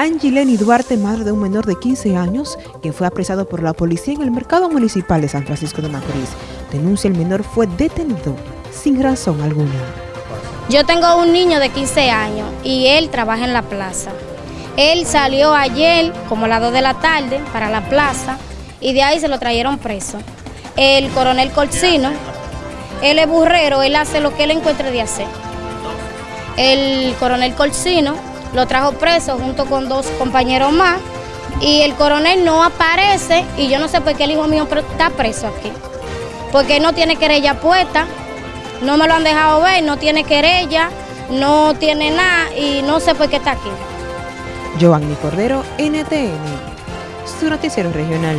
Angileni Duarte, madre de un menor de 15 años, que fue apresado por la policía en el mercado municipal de San Francisco de Macorís, denuncia el menor fue detenido sin razón alguna. Yo tengo un niño de 15 años y él trabaja en la plaza. Él salió ayer como a las 2 de la tarde para la plaza y de ahí se lo trajeron preso. El coronel Colcino, él es burrero, él hace lo que él encuentre de hacer. El coronel Colcino lo trajo preso junto con dos compañeros más y el coronel no aparece y yo no sé por qué el hijo mío está preso aquí. Porque no tiene querella puesta, no me lo han dejado ver, no tiene querella, no tiene nada y no sé por qué está aquí. Giovanni Cordero, NTN, su noticiero regional.